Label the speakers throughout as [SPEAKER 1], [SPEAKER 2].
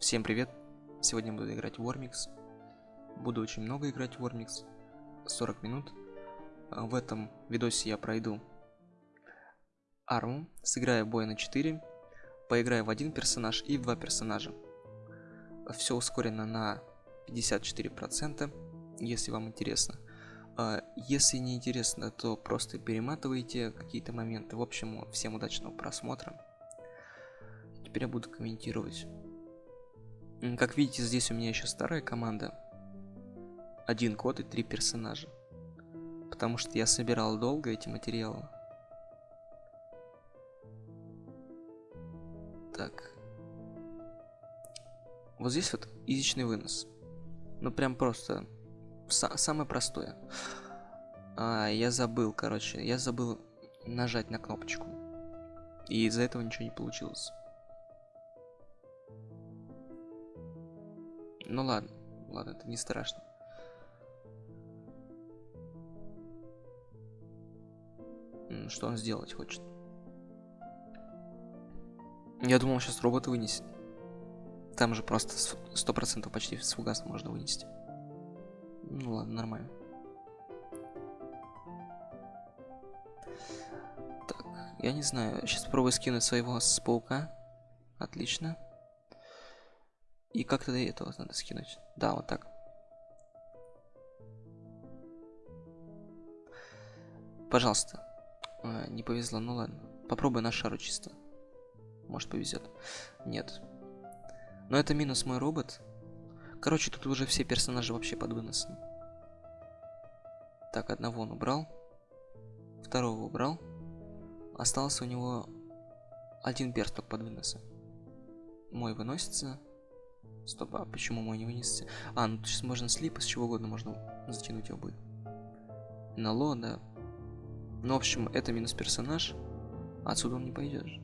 [SPEAKER 1] Всем привет! Сегодня буду играть в Warmix. Буду очень много играть в Warmix. 40 минут. А, в этом видосе я пройду арму, сыграю бой на 4, поиграю в один персонаж и в два персонажа. Все ускорено на 54%, если вам интересно. А, если не интересно, то просто перематывайте какие-то моменты. В общем, всем удачного просмотра. Теперь я буду комментировать. Как видите, здесь у меня еще старая команда. Один код и три персонажа. Потому что я собирал долго эти материалы. Так. Вот здесь вот язычный вынос. Ну прям просто самое простое. А, я забыл, короче, я забыл нажать на кнопочку. И из-за этого ничего не получилось. Ну ладно, ладно, это не страшно. Что он сделать хочет? Я думал, сейчас робот вынесет. Там же просто сто процентов почти с фугаса можно вынести. Ну ладно, нормально. Так, я не знаю. Сейчас попробую скинуть своего с паука. Отлично. И как-то до этого надо скинуть. Да, вот так. Пожалуйста. А, не повезло, ну ладно. Попробуй на шару чисто. Может повезет. Нет. Но это минус мой робот. Короче, тут уже все персонажи вообще под выносом. Так, одного он убрал. Второго убрал. Остался у него один персток под выносом. Мой выносится. Стоп, а почему мой не вынесся? А, ну сейчас можно слип, с чего угодно можно затянуть его будет. На ло, да. Ну, в общем, это минус персонаж. Отсюда он не пойдешь.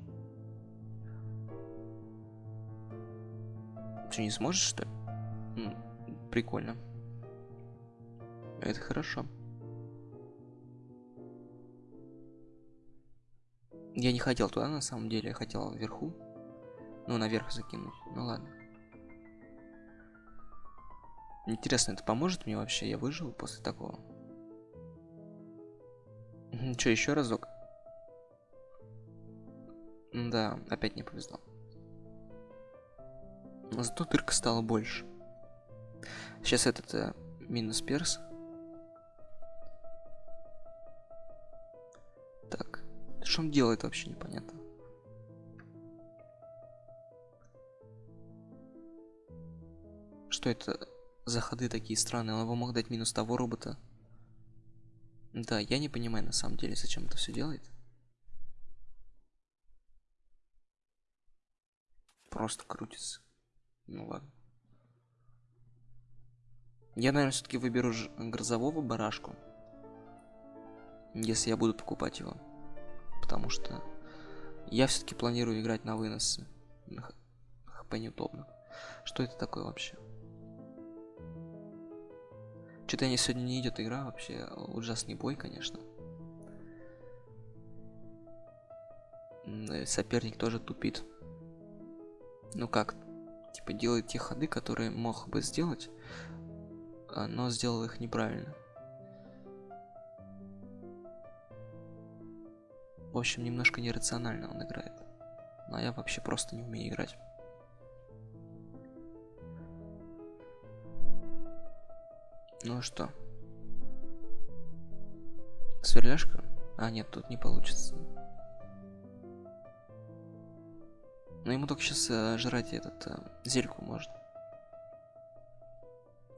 [SPEAKER 1] Ты не сможешь, что ли? М прикольно. Это хорошо. Я не хотел туда, на самом деле. Я хотел вверху. Ну, наверх закинуть. Ну ладно. Интересно, это поможет мне вообще? Я выжил после такого? Че, еще разок? Да, опять не повезло. Зато дырка стала больше. Сейчас этот э, минус перс. Так, что он делает вообще непонятно. Что это заходы такие странные. Он его мог дать минус того робота. Да, я не понимаю на самом деле, зачем это все делает. Просто крутится. Ну ладно. Я, наверное, все-таки выберу грозового барашку. Если я буду покупать его. Потому что я все-таки планирую играть на выносы. ХП неудобно. Что это такое вообще? Что-то не сегодня не идет игра вообще. Ужасный бой, конечно. Соперник тоже тупит. Ну как? Типа делает те ходы, которые мог бы сделать, а, но сделал их неправильно. В общем, немножко нерационально он играет. Но я вообще просто не умею играть. Ну что? Сверляшка? А, нет, тут не получится. Но ему только сейчас э, жрать этот э, зельку можно.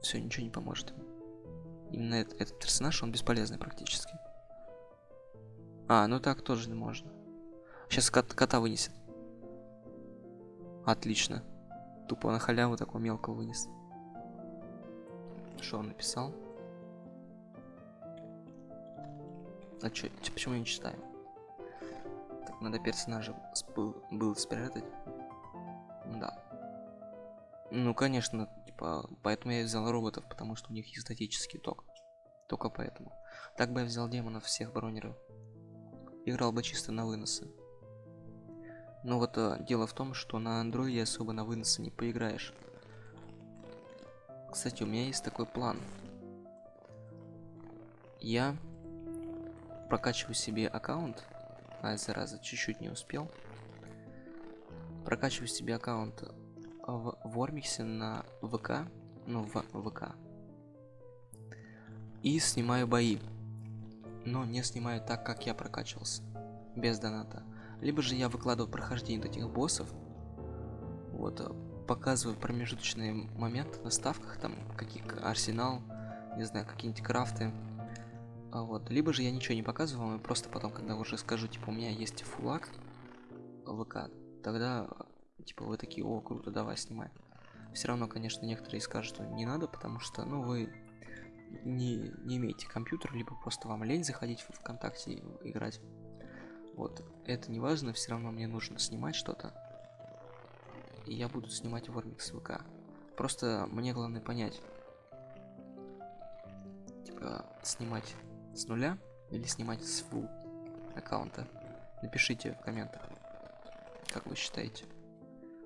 [SPEAKER 1] Все, ничего не поможет. Именно этот, этот персонаж, он бесполезный практически. А, ну так тоже можно. Сейчас кот, кота вынесет. Отлично. Тупо на халяву такого мелкого вынес. Что он написал? А чё, почему я не читаю? Так, надо персонажа был, был спрятать. Да. Ну, конечно, типа, поэтому я взял роботов, потому что у них есть статический ток. Только поэтому. Так бы я взял демонов всех бронеров. Играл бы чисто на выносы. Но вот э, дело в том, что на андроиде особо на выносы не поиграешь. Кстати, у меня есть такой план. Я прокачиваю себе аккаунт. А, зараза, чуть-чуть не успел. Прокачиваю себе аккаунт в Вормиксе на ВК. Ну, в ВК. И снимаю бои. Но не снимаю так, как я прокачивался. Без доната. Либо же я выкладываю прохождение этих боссов. Вот, показываю промежуточные моменты на ставках, там, какие арсенал, не знаю, какие-нибудь крафты. А вот, либо же я ничего не показываю и просто потом, когда уже скажу, типа, у меня есть фулак ВК, тогда, типа, вы такие, о, круто, давай, снимай. Все равно, конечно, некоторые скажут, что не надо, потому что, ну, вы не, не имеете компьютер, либо просто вам лень заходить в ВКонтакте и играть. Вот, это не важно, все равно мне нужно снимать что-то. И я буду снимать Вормикс ВК. Просто мне главное понять, типа, снимать с нуля или снимать с full аккаунта. Напишите в комментах, как вы считаете.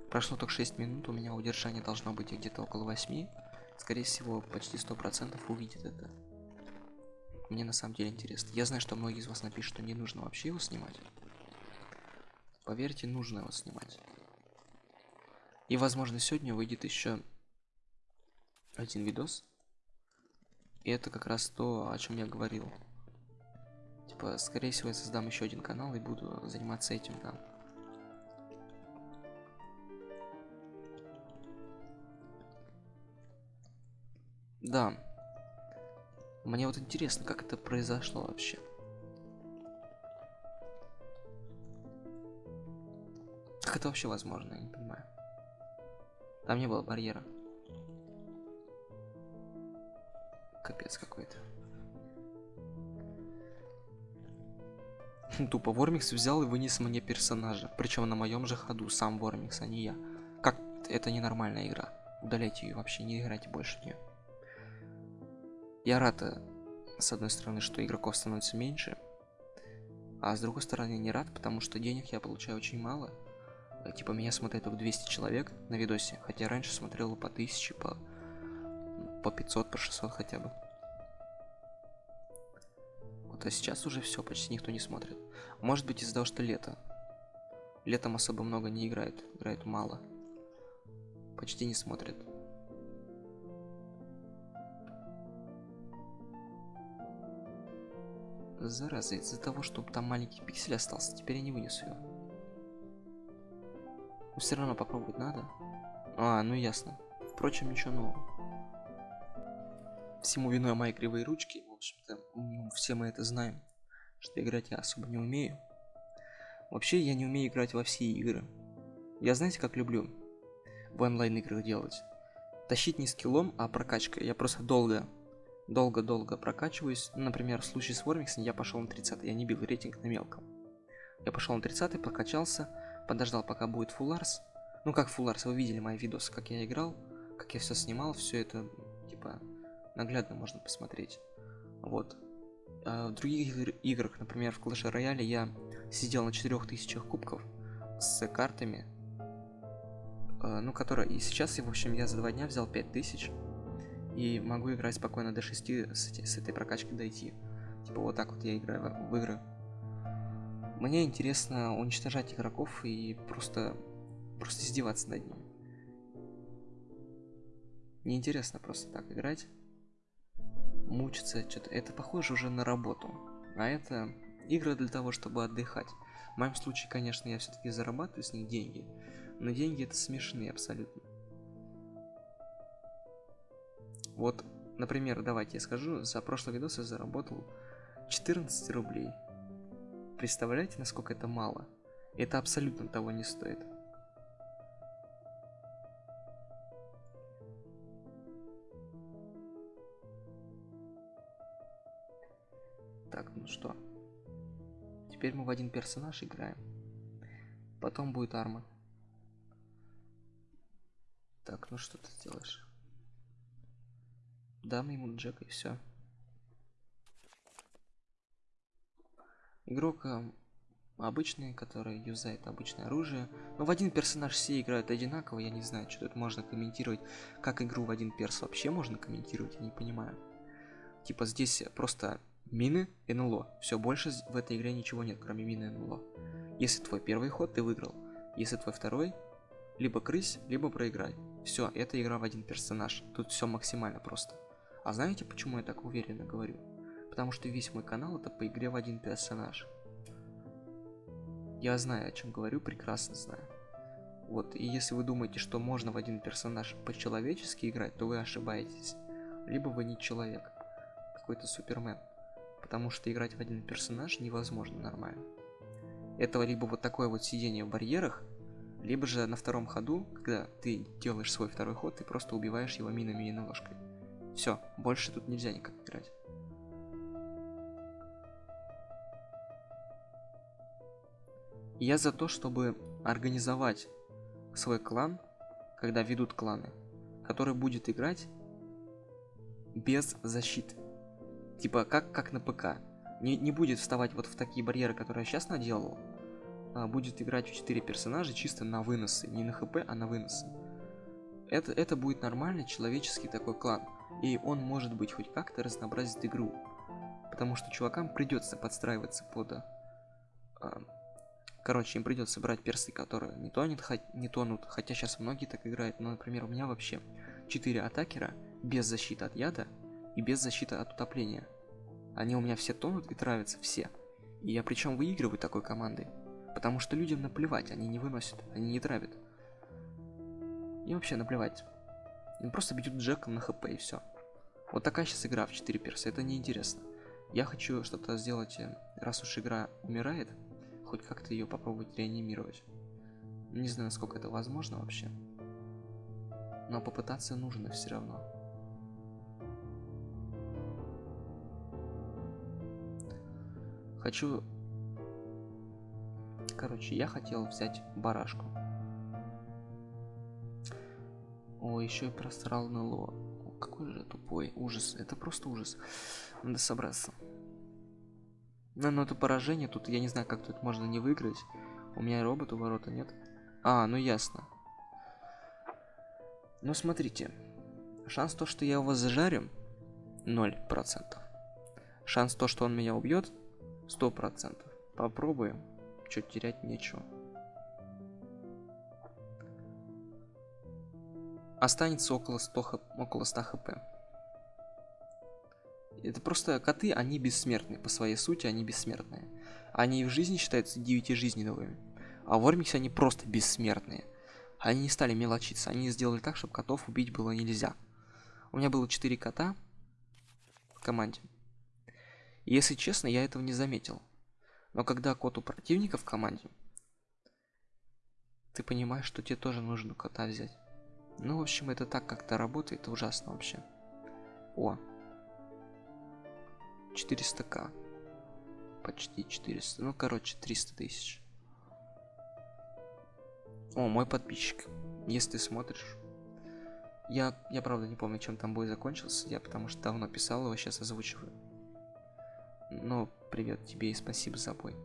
[SPEAKER 1] Прошло только 6 минут, у меня удержание должно быть где-то около 8. Скорее всего, почти 100% увидит это. Мне на самом деле интересно. Я знаю, что многие из вас напишут, что не нужно вообще его снимать. Поверьте, нужно его снимать. И, возможно, сегодня выйдет еще один видос. И это как раз то, о чем я говорил. Типа, скорее всего, я создам еще один канал и буду заниматься этим там. Да. Мне вот интересно, как это произошло вообще. Как это вообще возможно, я не понимаю. Там не было барьера. Капец какой-то. Тупо Вормикс взял и вынес мне персонажа. Причем на моем же ходу, сам Вормикс, а не я. Как это ненормальная игра. Удаляйте ее вообще, не играйте больше в нее. Я рад, э, с одной стороны, что игроков становится меньше, а с другой стороны не рад, потому что денег я получаю очень мало. Э, типа меня смотрит только 200 человек на видосе, хотя раньше смотрел по 1000, по, по 500, по 600 хотя бы. Вот, а сейчас уже все, почти никто не смотрит. Может быть из-за того, что лето. Летом особо много не играет, играет мало. Почти не смотрит. Зараза, из-за того, что там маленький пиксель остался, теперь я не вынесу его. Но все равно попробовать надо. А, ну ясно. Впрочем, ничего нового. Всему виной мои кривые ручки. В общем-то, ну, все мы это знаем. Что играть я особо не умею. Вообще, я не умею играть во все игры. Я знаете, как люблю в онлайн играх делать? Тащить не скиллом, а прокачкой. Я просто долго долго-долго прокачиваюсь. Например, в случае с Вормиксом я пошел на 30, я не бил рейтинг на мелком. Я пошел на 30, прокачался, подождал, пока будет фулларс. Ну как фулларс, вы видели мои видосы, как я играл, как я все снимал, все это, типа, наглядно можно посмотреть. Вот. А в других играх, например, в Clash Royale, я сидел на 4000 кубков с картами, э, ну, которые... И сейчас, в общем, я за два дня взял 5000 и могу играть спокойно до 6 с, с этой прокачкой дойти. Типа вот так вот я играю в игры. Мне интересно уничтожать игроков и просто, просто издеваться над ними. Неинтересно просто так играть. Мучиться, что-то. Это похоже уже на работу. А это игры для того, чтобы отдыхать. В моем случае, конечно, я все-таки зарабатываю с них деньги. Но деньги это смешные абсолютно. Вот, например, давайте я скажу, за прошлый видос я заработал 14 рублей. Представляете, насколько это мало? Это абсолютно того не стоит. Так, ну что. Теперь мы в один персонаж играем. Потом будет арма. Так, ну что ты делаешь? Дам ему Джек и все. Игрок э, обычный, который юзает обычное оружие. Но в один персонаж все играют одинаково, я не знаю, что тут можно комментировать. Как игру в один перс вообще можно комментировать, я не понимаю. Типа здесь просто мины, НЛО. Все, больше в этой игре ничего нет, кроме мины НЛО. Если твой первый ход, ты выиграл. Если твой второй, либо крысь, либо проиграй. Все, это игра в один персонаж. Тут все максимально просто. А знаете, почему я так уверенно говорю? Потому что весь мой канал это по игре в один персонаж. Я знаю, о чем говорю, прекрасно знаю. Вот, и если вы думаете, что можно в один персонаж по-человечески играть, то вы ошибаетесь. Либо вы не человек, какой-то супермен. Потому что играть в один персонаж невозможно нормально. Этого либо вот такое вот сидение в барьерах, либо же на втором ходу, когда ты делаешь свой второй ход, ты просто убиваешь его минами и наложкой. Все, больше тут нельзя никак играть. Я за то, чтобы организовать свой клан, когда ведут кланы, который будет играть без защиты. Типа как, как на ПК. Не, не будет вставать вот в такие барьеры, которые я сейчас наделал. А будет играть в 4 персонажа чисто на выносы. Не на хп, а на выносы. Это, это будет нормальный человеческий такой клан. И он может быть хоть как-то разнообразит игру. Потому что чувакам придется подстраиваться под... А, короче, им придется брать персы, которые не тонут, не тонут. Хотя сейчас многие так играют. Но, например, у меня вообще 4 атакера без защиты от яда и без защиты от утопления. Они у меня все тонут и травятся, все. И я причем выигрываю такой командой. Потому что людям наплевать, они не выносят, они не травят. И вообще наплевать. Им просто бьют Джеком на хп и все. Вот такая сейчас игра в 4 перса, это неинтересно. Я хочу что-то сделать, э, раз уж игра умирает, хоть как-то ее попробовать реанимировать. Не знаю, насколько это возможно вообще. Но попытаться нужно все равно. Хочу... Короче, я хотел взять барашку. О, еще и просрал НЛО. Какой же тупой. Ужас. Это просто ужас. Надо собраться. Но, но это поражение. Тут я не знаю, как тут можно не выиграть. У меня робот у ворота нет. А, ну ясно. Ну смотрите. Шанс то, что я его зажарю, 0%. Шанс то, что он меня убьет, Сто процентов. Попробуем. Что терять нечего. Останется около 100, около 100 хп. Это просто коты, они бессмертные. По своей сути, они бессмертные. Они в жизни считаются девятижизненными. А в Ормиксе они просто бессмертные. Они не стали мелочиться. Они сделали так, чтобы котов убить было нельзя. У меня было 4 кота в команде. Если честно, я этого не заметил. Но когда кот у противника в команде, ты понимаешь, что тебе тоже нужно кота взять. Ну, в общем, это так как-то работает, ужасно вообще. О. 400к. Почти 400. Ну, короче, 300 тысяч. О, мой подписчик. Если ты смотришь. Я, я правда не помню, чем там бой закончился. Я потому что давно писал его, сейчас озвучиваю. Но привет тебе и спасибо за бой.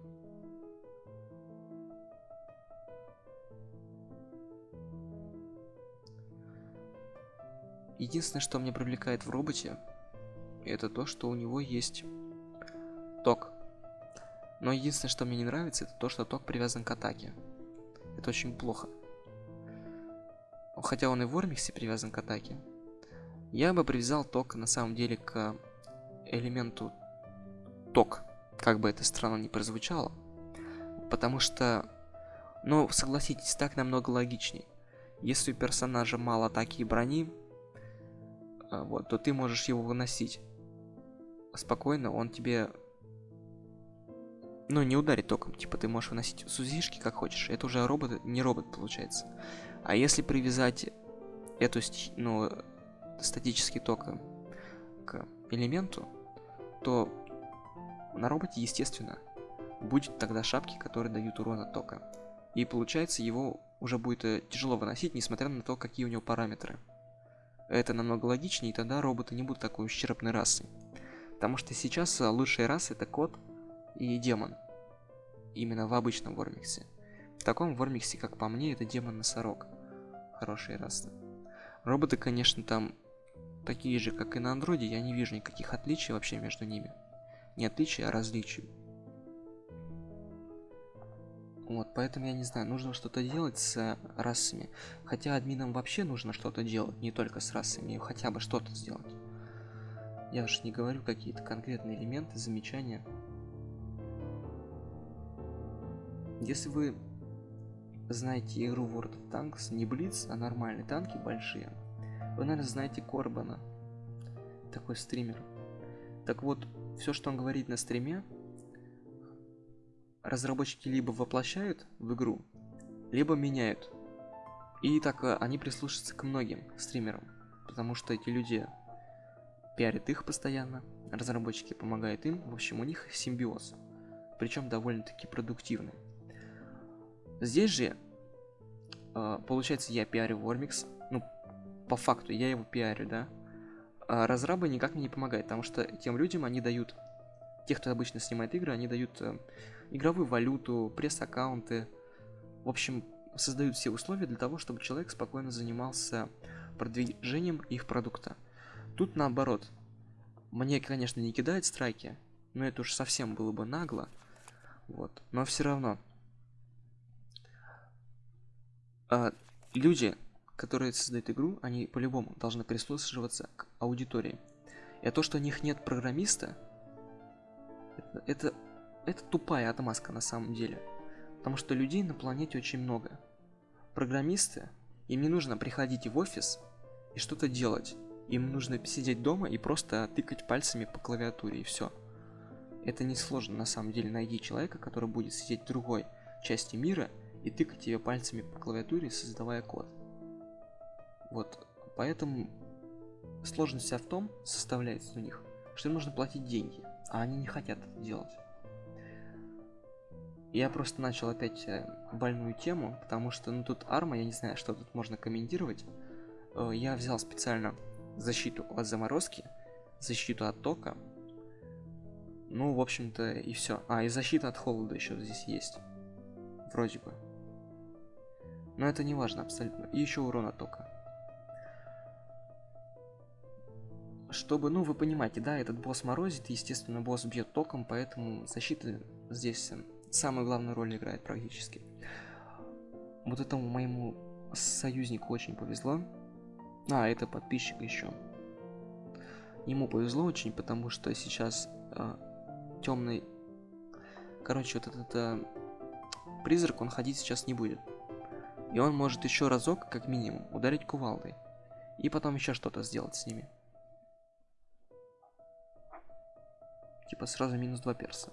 [SPEAKER 1] Единственное, что меня привлекает в роботе, это то, что у него есть ток. Но единственное, что мне не нравится, это то, что ток привязан к атаке. Это очень плохо. Хотя он и в Ормиксе привязан к атаке. Я бы привязал ток на самом деле к элементу ток, как бы это странно не прозвучало. Потому что, ну, согласитесь, так намного логичней. Если у персонажа мало атаки и брони, а, вот, то ты можешь его выносить. Спокойно, он тебе... Ну, не ударит током, типа ты можешь выносить сузишки как хочешь. Это уже робот, не робот получается. А если привязать эту, ну, статический ток к элементу, то на роботе, естественно, будет тогда шапки, которые дают урона тока. И получается, его уже будет э, тяжело выносить, несмотря на то, какие у него параметры. Это намного логичнее, и тогда роботы не будут такой ущербной расой. Потому что сейчас э, лучшие расы это кот и демон. именно в обычном Вормиксе. В таком Вормиксе, как по мне, это демон-носорог. Хорошие расы. Роботы, конечно, там такие же, как и на андроиде, я не вижу никаких отличий вообще между ними. Не отличий, а различий. Вот, поэтому я не знаю, нужно что-то делать с расами. Хотя админам вообще нужно что-то делать, не только с расами, хотя бы что-то сделать. Я уж не говорю какие-то конкретные элементы, замечания. Если вы знаете игру World of Tanks, не Блиц, а нормальные танки большие, вы, наверное, знаете Корбана. Такой стример. Так вот, все, что он говорит на стриме, разработчики либо воплощают в игру, либо меняют. И так э, они прислушаются к многим стримерам, потому что эти люди пиарят их постоянно, разработчики помогают им, в общем, у них симбиоз, причем довольно-таки продуктивный. Здесь же, э, получается, я пиарю Вормикс, ну, по факту, я его пиарю, да, а разрабы никак мне не помогают, потому что тем людям они дают, те, кто обычно снимает игры, они дают э, игровую валюту, пресс-аккаунты. В общем, создают все условия для того, чтобы человек спокойно занимался продвижением их продукта. Тут наоборот. Мне, конечно, не кидает страйки, но это уж совсем было бы нагло. Вот. Но все равно. А, люди, которые создают игру, они по-любому должны прислушиваться к аудитории. И то, что у них нет программиста, это, это это тупая отмазка на самом деле. Потому что людей на планете очень много. Программисты, им не нужно приходить в офис и что-то делать. Им нужно сидеть дома и просто тыкать пальцами по клавиатуре и все. Это не сложно на самом деле найти человека, который будет сидеть в другой части мира и тыкать ее пальцами по клавиатуре, создавая код. Вот, поэтому сложность в том, составляется у них, что им нужно платить деньги, а они не хотят это делать. Я просто начал опять э, больную тему, потому что, ну, тут арма, я не знаю, что тут можно комментировать. Э, я взял специально защиту от заморозки, защиту от тока. Ну, в общем-то, и все. А, и защита от холода еще здесь есть. Вроде бы. Но это не важно абсолютно. И еще урон от тока. Чтобы, ну, вы понимаете, да, этот босс морозит, естественно, босс бьет током, поэтому защита здесь э, самую главную роль играет практически. Вот этому моему союзнику очень повезло. А, это подписчик еще. Ему повезло очень, потому что сейчас э, темный... Короче, вот этот э, призрак, он ходить сейчас не будет. И он может еще разок, как минимум, ударить кувалдой. И потом еще что-то сделать с ними. Типа сразу минус 2 перса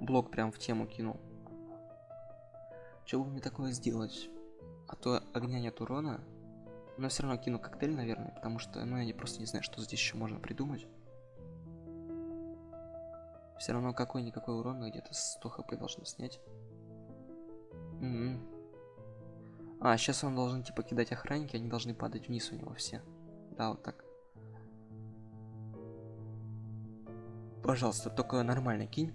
[SPEAKER 1] блок прям в тему кинул. Что бы мне такое сделать? А то огня нет урона. Но все равно кину коктейль, наверное, потому что, ну, я не, просто не знаю, что здесь еще можно придумать. Все равно какой-никакой урон где-то 100 хп должно снять. -м. А, сейчас он должен, типа, кидать охранники, они должны падать вниз у него все. Да, вот так. Пожалуйста, только нормально кинь.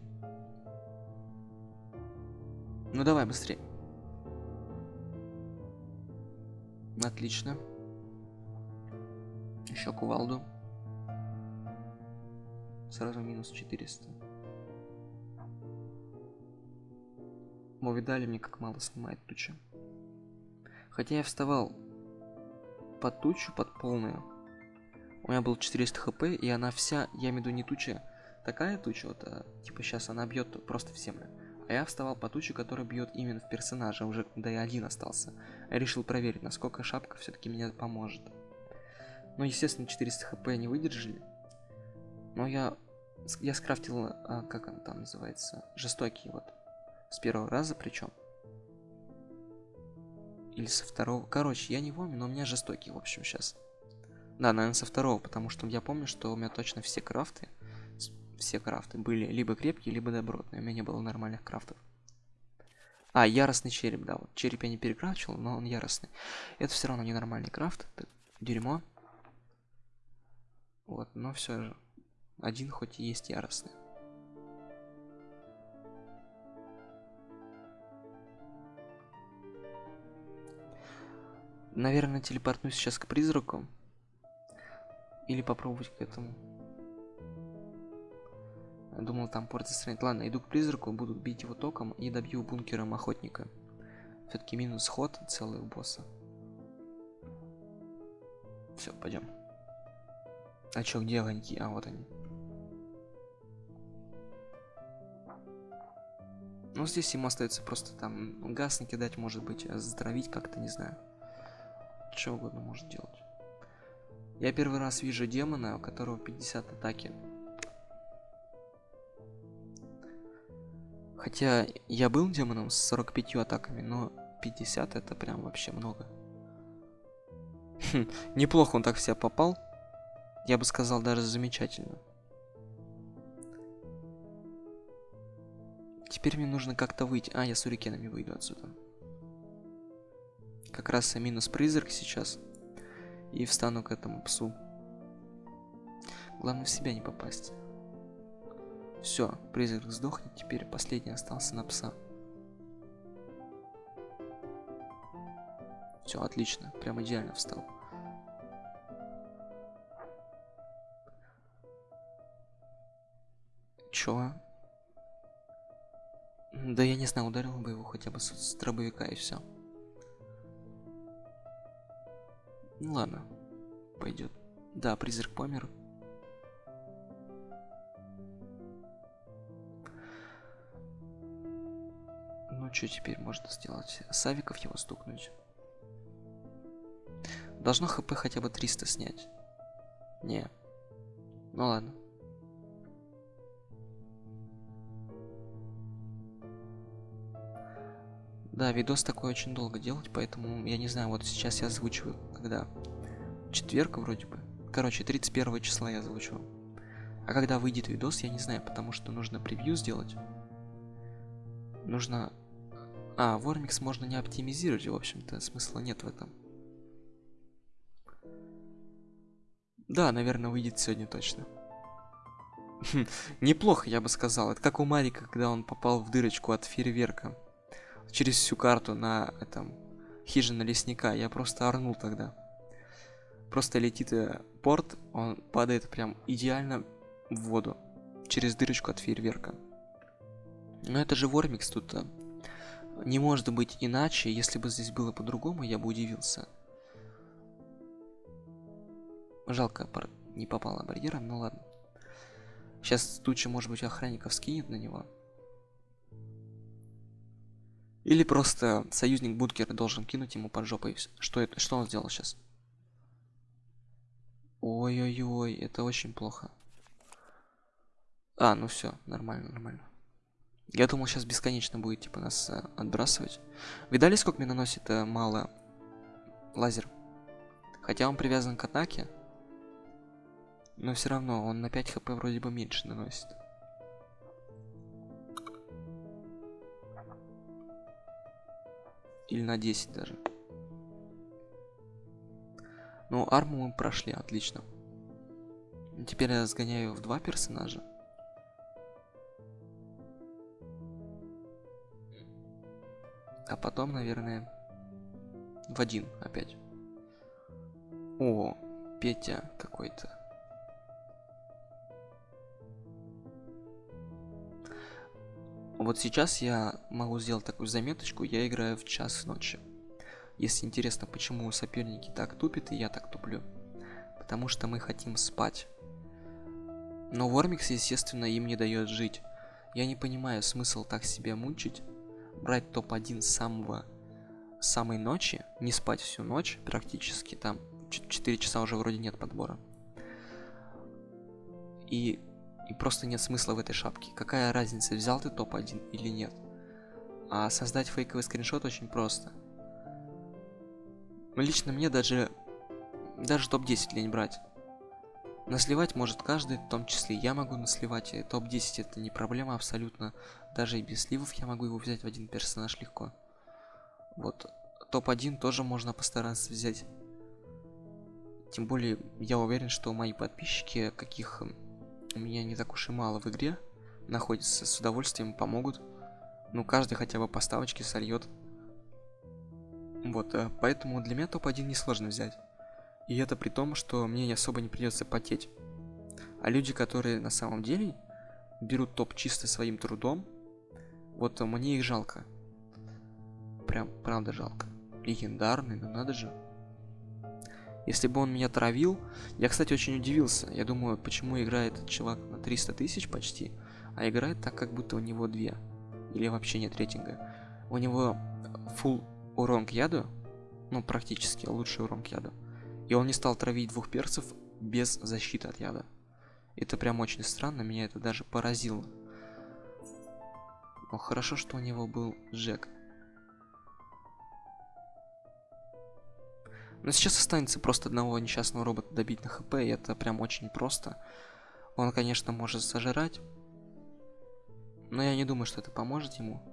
[SPEAKER 1] Ну давай быстрее. Отлично. Еще кувалду. Сразу минус 400. Вы видали мне, как мало снимает туча. Хотя я вставал под тучу, под полную. У меня был 400 хп, и она вся, я имею в виду не туча, такая туча, вот, а, типа сейчас она бьет просто в землю. А я вставал по туче, которая бьет именно в персонажа, уже да и один остался. Я решил проверить, насколько шапка все-таки меня поможет. Ну, естественно, 400 хп не выдержали. Но я, я скрафтил, а, как он там называется, жестокий вот. С первого раза причем. Или со второго. Короче, я не помню, но у меня жестокий, в общем, сейчас. Да, наверное, со второго, потому что я помню, что у меня точно все крафты все крафты были либо крепкие, либо добротные. У меня не было нормальных крафтов. А, яростный череп, да. Вот череп я не перекрафтил, но он яростный. Это все равно ненормальный крафт. Это дерьмо. Вот, но все же. Один хоть и есть яростный. Наверное, телепортнусь сейчас к призраку. Или попробовать к этому. Думал, там порт застранит. Ладно, иду к призраку, буду бить его током и добью бункером охотника. Все-таки минус ход целый у босса. Все, пойдем. А чё, где огоньки? А, вот они. Ну, здесь ему остается просто там газ накидать, может быть, а затравить как-то, не знаю. Что угодно может делать. Я первый раз вижу демона, у которого 50 атаки. Хотя я был демоном с 45 атаками, но 50 это прям вообще много. Хм, неплохо он так себя попал. Я бы сказал, даже замечательно. Теперь мне нужно как-то выйти. А, я с урикенами выйду отсюда. Как раз минус призрак сейчас. И встану к этому псу. Главное в себя не попасть. Все, призрак сдохнет, теперь последний остался на пса. Все, отлично, прям идеально встал. Чё? Да я не знаю, ударил бы его хотя бы с, с дробовика и все. Ну ладно, пойдет. Да, призрак помер. Что теперь можно сделать? Савиков его стукнуть. Должно хп хотя бы 300 снять. Не. Ну ладно. Да, видос такой очень долго делать, поэтому я не знаю, вот сейчас я озвучиваю, когда четверг вроде бы. Короче, 31 числа я озвучиваю. А когда выйдет видос, я не знаю, потому что нужно превью сделать. Нужно а, Вормикс можно не оптимизировать, в общем-то, смысла нет в этом. Да, наверное, выйдет сегодня точно. Неплохо, я бы сказал. Это как у Марика, когда он попал в дырочку от фейерверка. Через всю карту на этом хижина лесника. Я просто орнул тогда. Просто летит э, порт, он падает прям идеально в воду. Через дырочку от фейерверка. Но это же Вормикс тут не может быть иначе, если бы здесь было по-другому, я бы удивился. Жалко, не попала барьером, ну ладно. Сейчас туча, может быть, охранников скинет на него. Или просто союзник бункера должен кинуть ему под жопой. Что это? Что он сделал сейчас? Ой-ой-ой, это очень плохо. А, ну все, нормально, нормально. Я думал, сейчас бесконечно будет, типа, нас э, отбрасывать. Видали, сколько мне наносит э, мало лазер? Хотя он привязан к атаке. Но все равно, он на 5 хп вроде бы меньше наносит. Или на 10 даже. Ну, арму мы прошли, отлично. Теперь я сгоняю в два персонажа. А потом, наверное, в один опять. О, Петя какой-то. Вот сейчас я могу сделать такую заметочку, я играю в час ночи. Если интересно, почему соперники так тупят и я так туплю. Потому что мы хотим спать. Но Вормикс, естественно, им не дает жить. Я не понимаю смысл так себя мучить брать топ-1 с самого самой ночи, не спать всю ночь практически, там 4 часа уже вроде нет подбора. И, и просто нет смысла в этой шапке. Какая разница, взял ты топ-1 или нет? А создать фейковый скриншот очень просто. Лично мне даже даже топ-10 лень брать. Насливать может каждый, в том числе я могу насливать. Топ-10 это не проблема абсолютно. Даже и без сливов я могу его взять в один персонаж легко. Вот. Топ-1 тоже можно постараться взять. Тем более, я уверен, что мои подписчики, каких у меня не так уж и мало в игре, находятся с удовольствием помогут. Ну, каждый хотя бы поставочки сольет. Вот, э, поэтому для меня топ-1 несложно взять. И это при том, что мне особо не придется потеть. А люди, которые на самом деле берут топ чисто своим трудом, вот мне их жалко. Прям, правда жалко. Легендарный, ну надо же. Если бы он меня травил... Я, кстати, очень удивился. Я думаю, почему играет этот чувак на 300 тысяч почти, а играет так, как будто у него две. Или вообще нет рейтинга. У него full урон к яду, ну, практически лучший урон к яду. И он не стал травить двух перцев без защиты от яда. Это прям очень странно, меня это даже поразило. Но хорошо, что у него был Джек. Но сейчас останется просто одного несчастного робота добить на хп, и это прям очень просто. Он, конечно, может сожрать. Но я не думаю, что это поможет ему.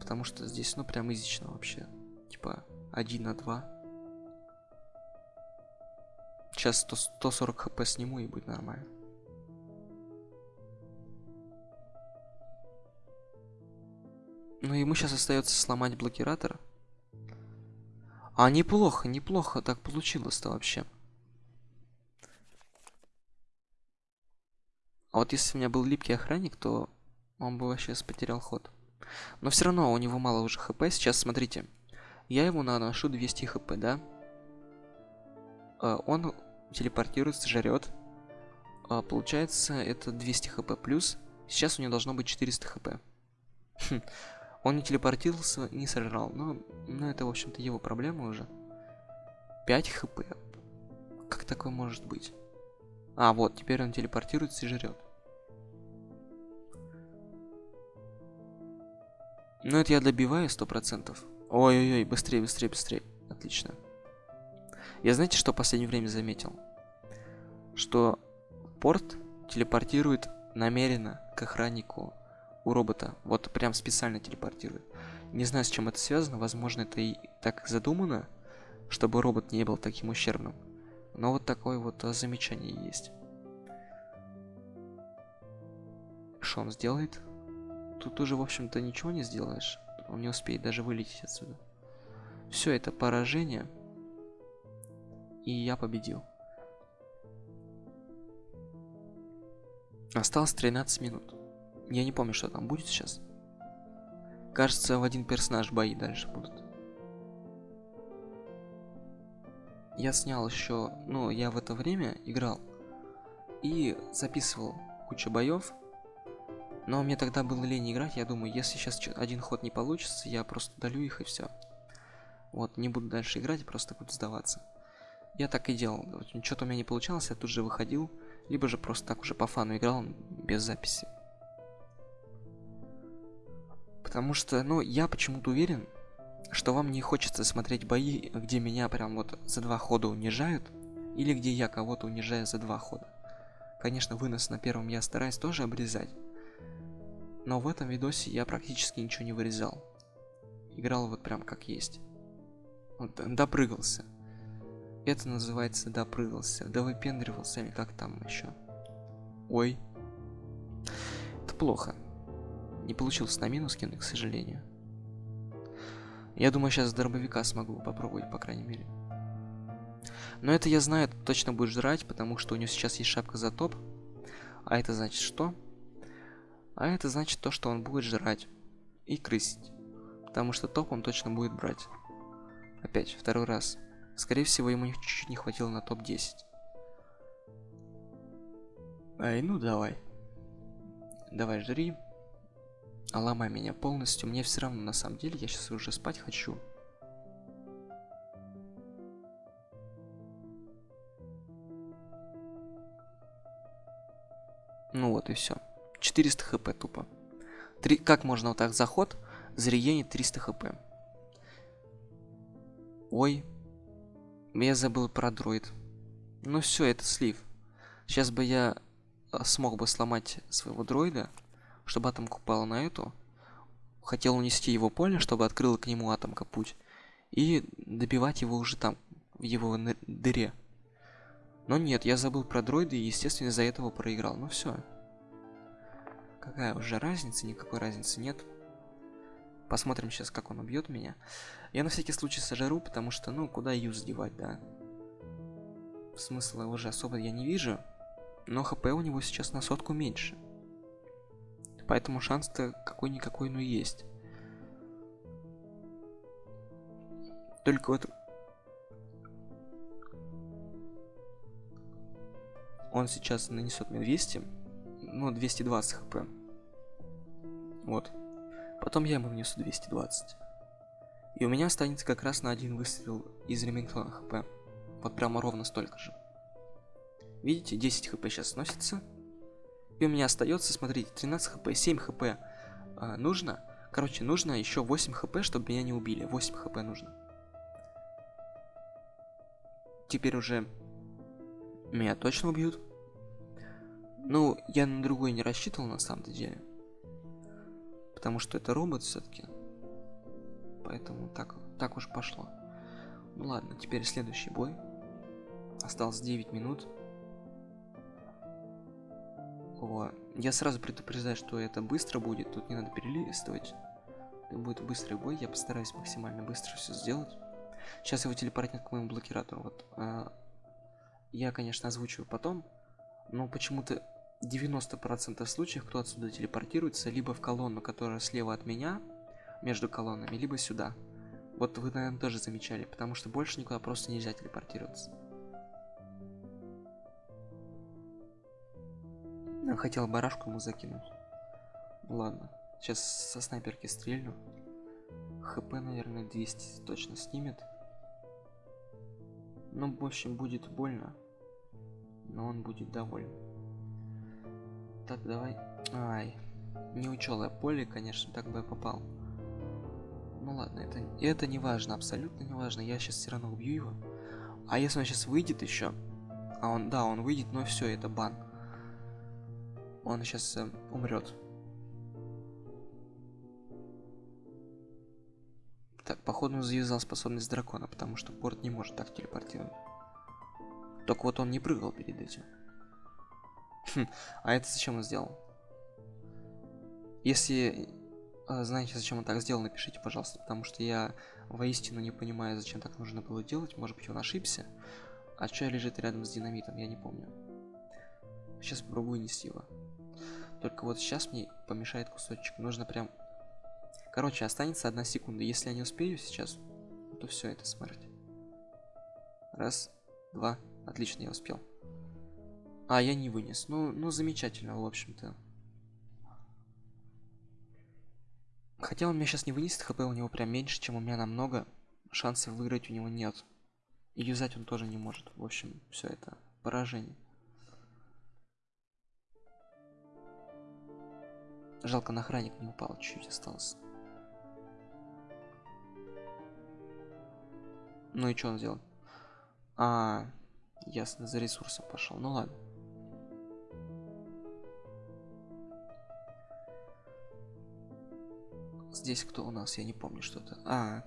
[SPEAKER 1] Потому что здесь, ну, прям изично вообще. Типа, 1 на 2. Сейчас 100, 140 хп сниму и будет нормально. Ну, ему сейчас остается сломать блокиратор. А, неплохо, неплохо так получилось-то вообще. А вот если у меня был липкий охранник, то он бы вообще потерял ход. Но все равно у него мало уже хп. Сейчас смотрите. Я ему наношу 200 хп, да? А, он телепортируется, жрет. А, получается, это 200 хп плюс. Сейчас у него должно быть 400 хп. Хм. Он не телепортировался не сожрал. Но, но это, в общем-то, его проблема уже. 5 хп. Как такое может быть? А, вот, теперь он телепортируется и жрет. Ну, это я добиваю сто процентов. Ой-ой-ой, быстрее, быстрее, быстрее. Отлично. Я знаете, что в последнее время заметил? Что порт телепортирует намеренно к охраннику у робота. Вот прям специально телепортирует. Не знаю, с чем это связано. Возможно, это и так задумано, чтобы робот не был таким ущербным. Но вот такое вот а, замечание есть. Что он сделает? Тут уже, в общем-то, ничего не сделаешь. Он не успеет даже вылететь отсюда. Все это поражение. И я победил. Осталось 13 минут. Я не помню, что там будет сейчас. Кажется, в один персонаж бои дальше будут. Я снял еще, ну, я в это время играл и записывал кучу боев. Но мне тогда было лень играть, я думаю, если сейчас один ход не получится, я просто удалю их и все. Вот, не буду дальше играть, просто буду сдаваться. Я так и делал. Что-то у меня не получалось, я тут же выходил, либо же просто так уже по фану играл без записи. Потому что, ну, я почему-то уверен, что вам не хочется смотреть бои, где меня прям вот за два хода унижают, или где я кого-то унижаю за два хода. Конечно, вынос на первом я стараюсь тоже обрезать, но в этом видосе я практически ничего не вырезал. Играл вот прям как есть. Вот, допрыгался. Это называется допрыгался. Да выпендривался или как там еще. Ой. Это плохо. Не получилось на минус кинуть, к сожалению. Я думаю, сейчас дробовика смогу попробовать, по крайней мере. Но это я знаю, точно будет жрать, потому что у него сейчас есть шапка за топ. А это значит что? А это значит то, что он будет жрать и крысить. Потому что топ он точно будет брать. Опять, второй раз. Скорее всего, ему чуть-чуть не хватило на топ-10. Ай, ну давай. Давай, жри. А ломай меня полностью. Мне все равно, на самом деле, я сейчас уже спать хочу. Ну вот и все. 400 хп тупо. Три... Как можно вот так заход зарегенить 300 хп? Ой. Я забыл про дроид. Ну все, это слив. Сейчас бы я а, смог бы сломать своего дроида, чтобы атомка упала на эту. Хотел унести его поле, чтобы открыла к нему атомка путь. И добивать его уже там, в его дыре. Но нет, я забыл про дроида и, естественно, из-за этого проиграл. Ну все. Какая уже разница? Никакой разницы нет. Посмотрим сейчас, как он убьет меня. Я на всякий случай сожру, потому что, ну, куда юз девать, да? Смысла уже особо я не вижу. Но хп у него сейчас на сотку меньше. Поэтому шанс-то какой-никакой, но есть. Только вот... Он сейчас нанесет мне 200. Ну, 220 хп. Вот. Потом я ему внесу 220. И у меня останется как раз на один выстрел из Ремингтона хп. Вот прямо ровно столько же. Видите, 10 хп сейчас сносится. И у меня остается, смотрите, 13 хп, 7 хп а, нужно. Короче, нужно еще 8 хп, чтобы меня не убили. 8 хп нужно. Теперь уже меня точно убьют. Ну, я на другой не рассчитывал на самом деле. Потому что это робот все-таки. Поэтому так, так уж пошло. Ну ладно, теперь следующий бой. Осталось 9 минут. О, я сразу предупреждаю, что это быстро будет, тут не надо перелистывать. Это будет быстрый бой, я постараюсь максимально быстро все сделать. Сейчас его телепортнет к моему блокиратору. Вот, а, я, конечно, озвучиваю потом, но почему-то 90% случаев, кто отсюда телепортируется, либо в колонну, которая слева от меня, между колоннами, либо сюда. Вот вы, наверное, тоже замечали, потому что больше никуда просто нельзя телепортироваться. Хотел барашку ему закинуть. Ладно, сейчас со снайперки стрельну. ХП, наверное, 200 точно снимет. Ну, в общем, будет больно. Но он будет доволен. Так, давай. Ай. Не учел я поле, конечно, так бы я попал. Ну ладно, это, это не важно, абсолютно не важно. Я сейчас все равно убью его. А если он сейчас выйдет еще? А он, да, он выйдет, но все, это бан. Он сейчас э, умрет. Так, походу он завязал способность дракона, потому что порт не может так телепортировать. Только вот он не прыгал перед этим. Хм, а это зачем он сделал? Если э, знаете, зачем он так сделал, напишите, пожалуйста, потому что я воистину не понимаю, зачем так нужно было делать. Может быть, он ошибся. А что лежит рядом с динамитом, я не помню. Сейчас попробую нести его. Только вот сейчас мне помешает кусочек. Нужно прям... Короче, останется одна секунда. Если я не успею сейчас, то все, это смерть. Раз, два. Отлично, я успел. А, я не вынес. Ну, ну замечательно, в общем-то. Хотя он меня сейчас не вынесет, хп у него прям меньше, чем у меня намного. Шансов выиграть у него нет. И юзать он тоже не может. В общем, все это поражение. Жалко, на охранник не упал, чуть-чуть остался. Ну и что он сделал? А, ясно, за ресурсом пошел. Ну ладно. Здесь кто у нас? Я не помню что-то. А,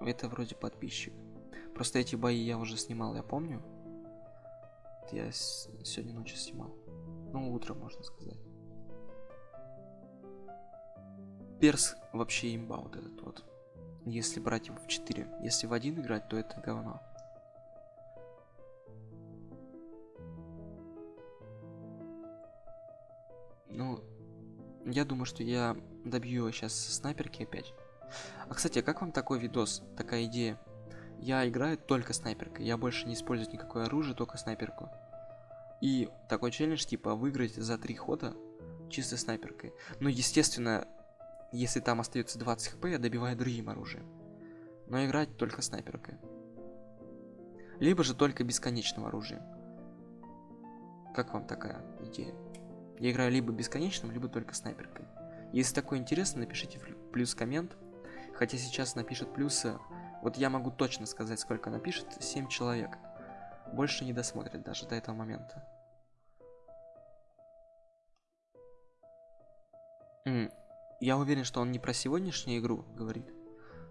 [SPEAKER 1] это вроде подписчик. Просто эти бои я уже снимал, я помню. Я сегодня ночью снимал. Ну, утром, можно сказать. Перс вообще имба вот этот вот. Если брать его в 4. Если в один играть, то это говно. Ну, я думаю, что я добью сейчас снайперки опять. А, кстати, а как вам такой видос, такая идея? Я играю только снайперкой, я больше не использую никакое оружие, только снайперку. И такой челлендж, типа, выиграть за три хода чисто снайперкой. Ну, естественно, если там остается 20 хп, я добиваю другим оружием. Но играть только снайперкой. Либо же только бесконечным оружием. Как вам такая идея? Я играю либо бесконечным, либо только снайперкой. Если такое интересно, напишите плюс коммент. Хотя сейчас напишет плюсы. Вот я могу точно сказать, сколько напишет. 7 человек. Больше не досмотрит даже до этого момента. Я уверен, что он не про сегодняшнюю игру говорит,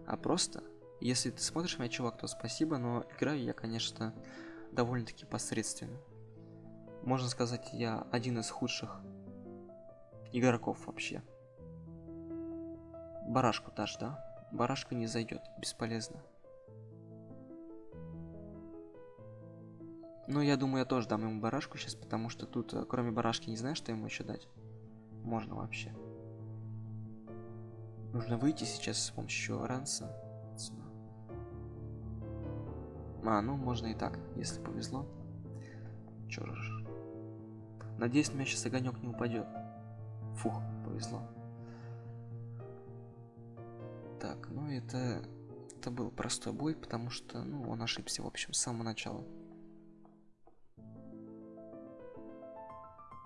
[SPEAKER 1] а просто, если ты смотришь меня, чувак, то спасибо, но играю я, конечно, довольно-таки посредственно. Можно сказать, я один из худших игроков вообще. Барашку дашь, да? Барашка не зайдет, бесполезно. Ну, я думаю, я тоже дам ему барашку сейчас, потому что тут, э, кроме барашки, не знаю, что ему еще дать. Можно вообще. Нужно выйти сейчас с помощью ранса. А, ну, можно и так, если повезло. Чё ж. Надеюсь, у меня сейчас огонек не упадет. Фух, повезло. Так, ну это... Это был простой бой, потому что, ну, он ошибся, в общем, с самого начала.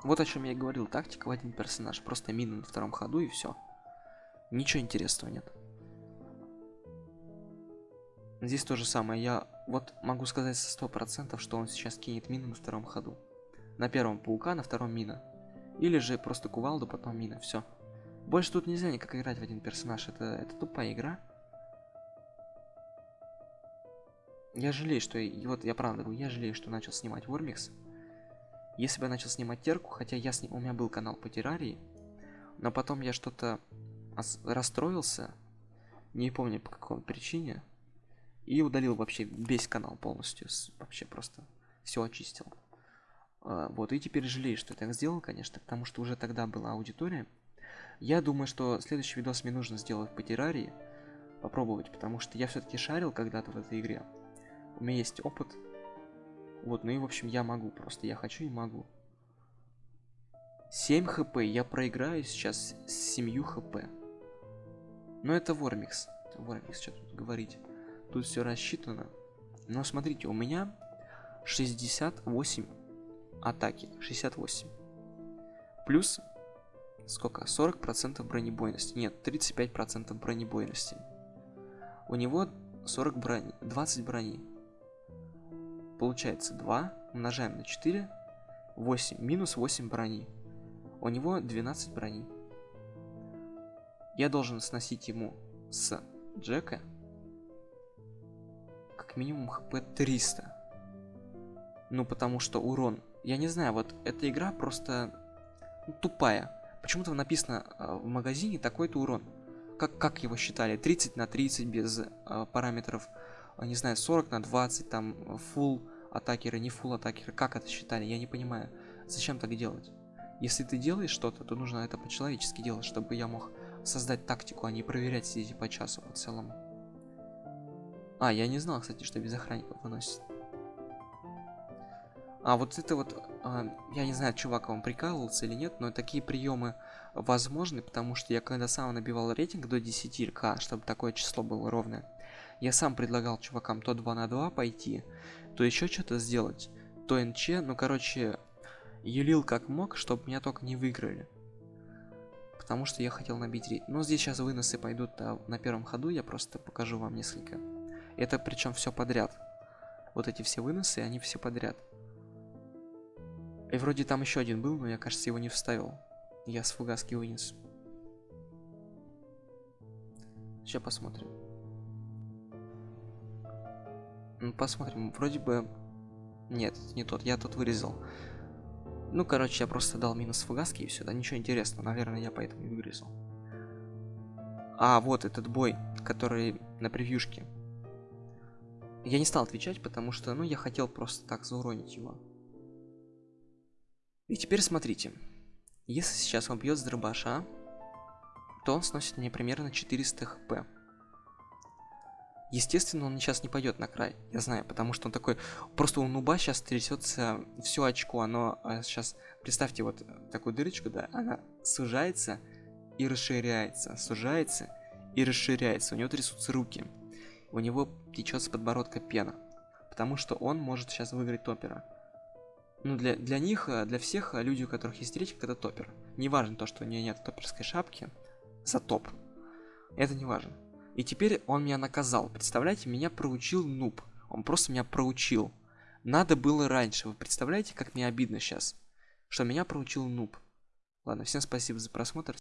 [SPEAKER 1] Вот о чем я и говорил. Тактика в один персонаж. Просто мина на втором ходу и все. Ничего интересного нет. Здесь то же самое. Я вот могу сказать со процентов, что он сейчас кинет мину на втором ходу. На первом паука, на втором мина. Или же просто кувалду, потом мина. Все. Больше тут нельзя никак играть в один персонаж. Это, это тупая игра. Я жалею, что... И вот я правда говорю, я жалею, что начал снимать Вормикс. Если бы я начал снимать терку, хотя я с ним, у меня был канал по террарии, но потом я что-то расстроился, не помню по какой причине, и удалил вообще весь канал полностью, вообще просто все очистил. А, вот, и теперь жалею, что я так сделал, конечно, потому что уже тогда была аудитория. Я думаю, что следующий видос мне нужно сделать по террарии, попробовать, потому что я все-таки шарил когда-то в этой игре. У меня есть опыт, вот, ну и в общем я могу просто, я хочу и могу. 7 хп, я проиграю сейчас с 7 хп. Но это Вормикс. Вормикс, что тут говорить. Тут все рассчитано. Но смотрите, у меня 68 атаки. 68. Плюс сколько? 40% бронебойности. Нет, 35% бронебойности. У него 40 брони, 20 брони. Получается 2 умножаем на 4, 8, минус 8 брони. У него 12 брони. Я должен сносить ему с Джека как минимум хп 300. Ну, потому что урон... Я не знаю, вот эта игра просто ну, тупая. Почему-то написано э, в магазине такой-то урон. Как, как его считали? 30 на 30 без э, параметров а, не знаю, 40 на 20, там, full атакеры, не full атакеры, как это считали, я не понимаю. Зачем так делать? Если ты делаешь что-то, то нужно это по-человечески делать, чтобы я мог создать тактику, а не проверять сидеть по часу по целому. А, я не знал, кстати, что без охранников выносит. А вот это вот, а, я не знаю, чувак вам прикалывался или нет, но такие приемы возможны, потому что я когда сам набивал рейтинг до 10к, чтобы такое число было ровное, я сам предлагал чувакам то 2 на 2 пойти, то еще что-то сделать, то НЧ, ну короче, юлил как мог, чтобы меня только не выиграли. Потому что я хотел набить рейд. Но здесь сейчас выносы пойдут а, на первом ходу, я просто покажу вам несколько. Это причем все подряд. Вот эти все выносы, они все подряд. И вроде там еще один был, но я, кажется, его не вставил. Я с фугаски вынес. Сейчас посмотрим. Ну, посмотрим. Вроде бы... Нет, не тот. Я тут вырезал. Ну, короче, я просто дал минус фугаски и все. Да ничего интересного. Наверное, я поэтому и вырезал. А, вот этот бой, который на превьюшке. Я не стал отвечать, потому что, ну, я хотел просто так зауронить его. И теперь смотрите. Если сейчас он бьет с дробаша, то он сносит мне примерно 400 хп. Естественно, он сейчас не пойдет на край, я знаю, потому что он такой, просто у нуба сейчас трясется все очко, оно сейчас, представьте вот такую дырочку, да, она сужается и расширяется, сужается и расширяется, у него трясутся руки, у него течет с подбородка пена, потому что он может сейчас выиграть топера. Ну, для, для них, для всех людей, у которых есть рейтинг, это топер. Не важно то, что у нее нет топерской шапки за топ. Это не важно. И теперь он меня наказал. Представляете, меня проучил нуб. Он просто меня проучил. Надо было раньше. Вы представляете, как мне обидно сейчас? Что меня проучил нуб. Ладно, всем спасибо за просмотр.